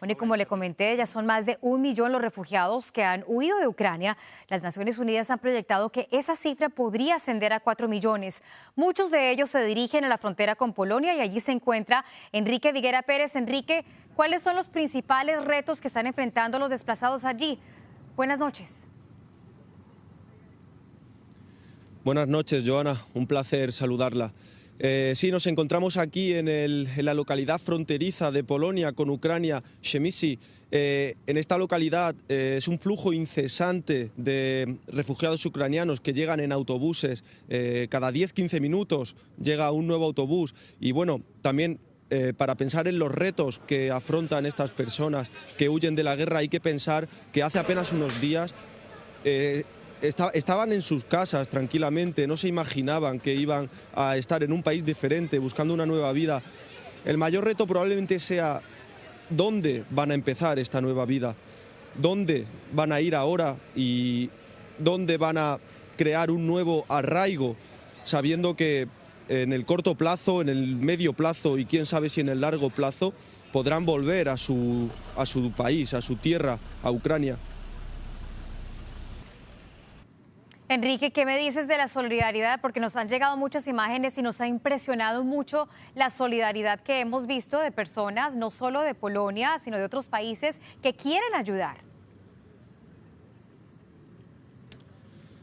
Bueno, y como le comenté, ya son más de un millón los refugiados que han huido de Ucrania. Las Naciones Unidas han proyectado que esa cifra podría ascender a cuatro millones. Muchos de ellos se dirigen a la frontera con Polonia y allí se encuentra Enrique Viguera Pérez. Enrique, ¿cuáles son los principales retos que están enfrentando los desplazados allí? Buenas noches. Buenas noches, Joana. Un placer saludarla. Eh, sí, nos encontramos aquí en, la localidad fronteriza de Polonia con Ucrania, Shemisi. Eh, en esta localidad eh, es un flujo incesante de refugiados ucranianos que llegan en autobuses. cada 10-15 minutos llega un nuevo autobús. Y bueno, también para pensar en los retos que afrontan estas personas que huyen de la guerra, hay que pensar que hace apenas unos días estaban en sus casas tranquilamente, no se imaginaban que iban a estar en un país diferente, buscando una nueva vida. El mayor reto probablemente sea dónde van a empezar esta nueva vida, dónde van a ir ahora y dónde van a crear un nuevo arraigo, sabiendo que en el corto plazo, en el medio plazo y quién sabe si en el largo plazo podrán volver a su, a su país, a su tierra, a Ucrania. Enrique, ¿qué me dices de la solidaridad? Porque nos han llegado muchas imágenes y nos ha impresionado mucho la solidaridad que hemos visto de personas, no solo de Polonia, sino de otros países que quieren ayudar.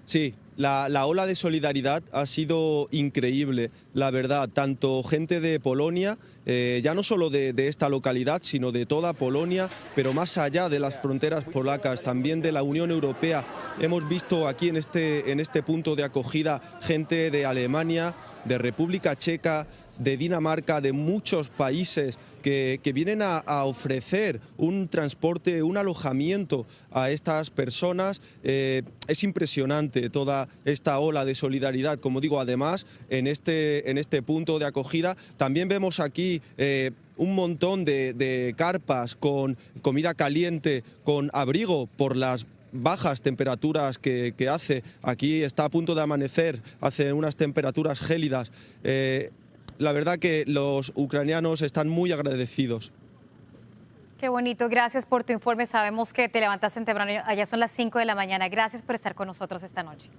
Sí, la, ola de solidaridad ha sido increíble, la verdad, tanto gente de Polonia, eh, ya no solo de, esta localidad, sino de toda Polonia, pero más allá de las fronteras polacas, también de la Unión Europea. Hemos visto aquí en este, en este punto de acogida gente de Alemania, de República Checa, de Dinamarca, de muchos países que, vienen a, ofrecer un transporte, un alojamiento a estas personas. Eh, es impresionante toda esta ola de solidaridad. Como digo, además, en este, en este punto de acogida también vemos aquí... Eh, un montón de, carpas con comida caliente, con abrigo por las bajas temperaturas que, hace. Aquí está a punto de amanecer, hace unas temperaturas gélidas. Eh, la verdad que los ucranianos están muy agradecidos. Qué bonito, gracias por tu informe. Sabemos que te levantaste temprano, allá son las 5 de la mañana. Gracias por estar con nosotros esta noche.